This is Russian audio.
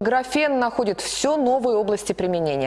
Графен находит все новые области применения.